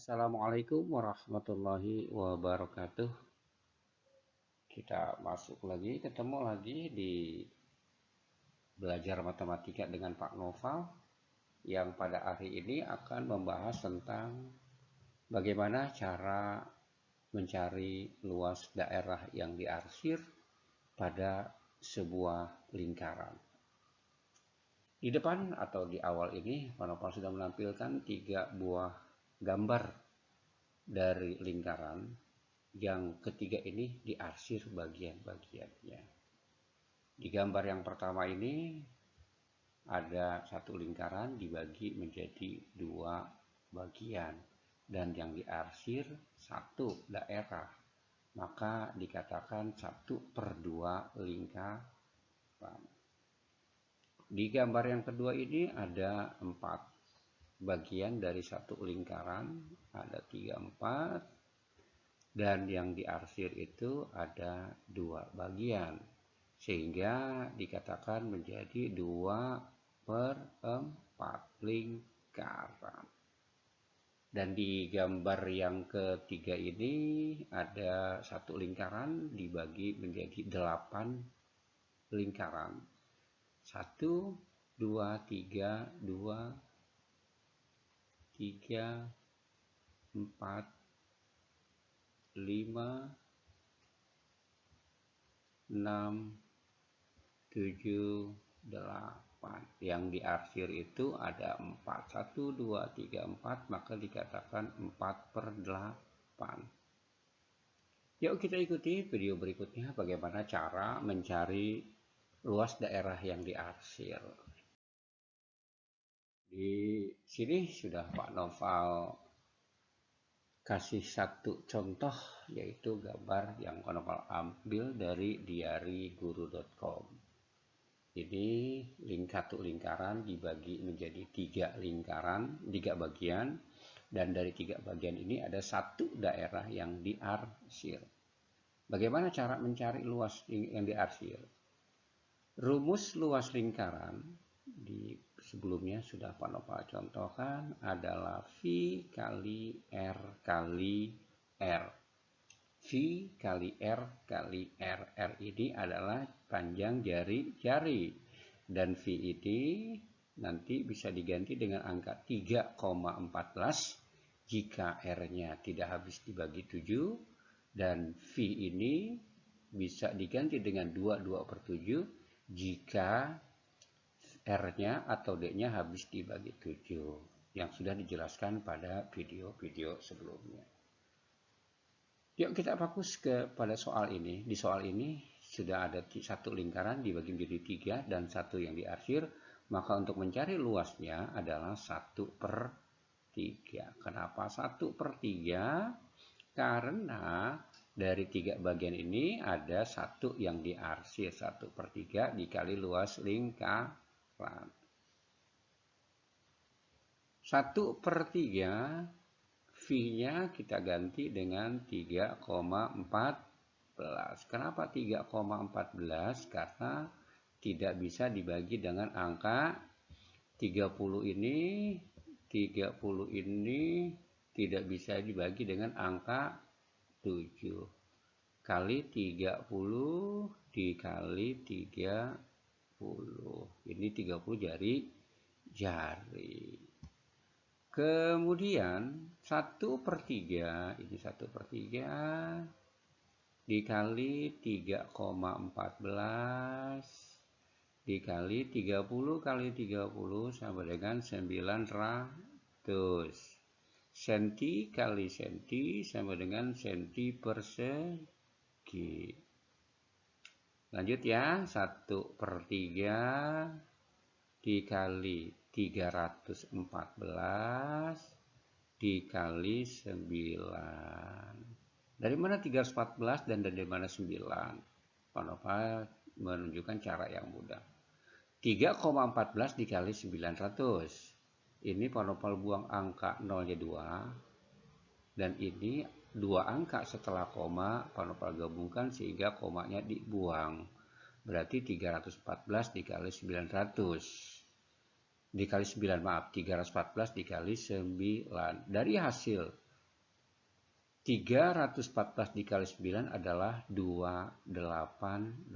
Assalamualaikum warahmatullahi wabarakatuh. Kita masuk lagi, ketemu lagi di belajar matematika dengan Pak Noval yang pada hari ini akan membahas tentang bagaimana cara mencari luas daerah yang diarsir pada sebuah lingkaran. Di depan atau di awal ini, Pak Noval sudah menampilkan tiga buah gambar dari lingkaran yang ketiga ini diarsir bagian-bagiannya. Di gambar yang pertama ini ada satu lingkaran dibagi menjadi dua bagian dan yang diarsir satu daerah maka dikatakan satu per dua lingkaran. Di gambar yang kedua ini ada empat bagian dari satu lingkaran ada tiga empat dan yang diarsir itu ada dua bagian sehingga dikatakan menjadi dua per empat lingkaran. Dan di gambar yang ketiga ini ada satu lingkaran dibagi menjadi delapan lingkaran. Satu dua tiga dua tiga, empat, lima, enam, tujuh, delapan. Yang diarsir itu ada empat. Satu, dua, tiga, empat, maka dikatakan empat per delapan. Yuk kita ikuti video berikutnya bagaimana cara mencari luas daerah yang diarsir. Di sini sudah Pak Noval kasih satu contoh yaitu gambar yang Pak Noval ambil dari diariguru.com. Ini link satu lingkaran dibagi menjadi tiga lingkaran, tiga bagian, dan dari tiga bagian ini ada satu daerah yang diarsir. Bagaimana cara mencari luas yang diarsir? Rumus luas lingkaran di sebelumnya sudah Pak Nova contohkan adalah V kali R kali R. V kali R kali R. R ini adalah panjang jari-jari. Dan V ini nanti bisa diganti dengan angka 3,14 jika R-nya tidak habis dibagi 7. Dan V ini bisa diganti dengan 2, 2 per 7 jika R-nya atau D-nya habis dibagi 7 yang sudah dijelaskan pada video-video sebelumnya. Yuk kita fokus kepada soal ini. Di soal ini sudah ada satu lingkaran dibagi menjadi tiga dan satu yang diarsir. Maka untuk mencari luasnya adalah satu per tiga. Kenapa satu per tiga? Karena dari tiga bagian ini ada satu yang diarsir. Satu per tiga dikali luas lingkaran. 1 per 3 V-nya kita ganti dengan 3,14. Kenapa 3,14? Karena tidak bisa dibagi dengan angka 30 ini 30 ini tidak bisa dibagi dengan angka 7 kali 30 dikali 3 ini 30 jari jari. Kemudian 1 per 3, ini 1 per 3 dikali 3,14 dikali 30 kali 30 sama dengan 900. Senti kali senti sama dengan senti persegi. Lanjut ya, 1 per 3 dikali 314 dikali 9. Dari mana 314 dan dari mana 9? Panova menunjukkan cara yang mudah. 3,14 dikali 900. Ini Panopal buang angka 0 nya 2. Dan ini dua angka setelah koma panopal gabungkan sehingga komanya dibuang. Berarti 314 dikali 900. Dikali 9 maaf, 314 dikali 9. Dari hasil 314 dikali 9 adalah 2826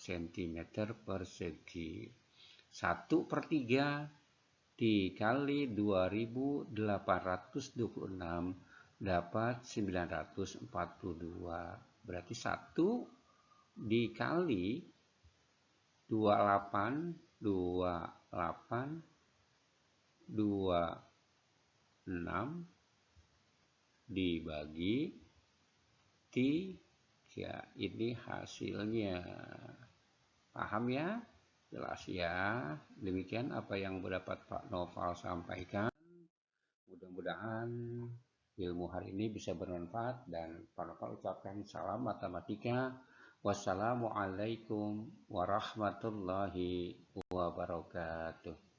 cm persegi. 1 per 3 dikali 2826 dapat 942. Berarti 1 dikali 28 28 26 dibagi 3 ini hasilnya. Paham ya? Jelas ya. Demikian apa yang dapat Pak Noval sampaikan. Mudah-mudahan ilmu hari ini bisa bermanfaat dan Noval ucapkan salam matematika. Wassalamualaikum warahmatullahi wabarakatuh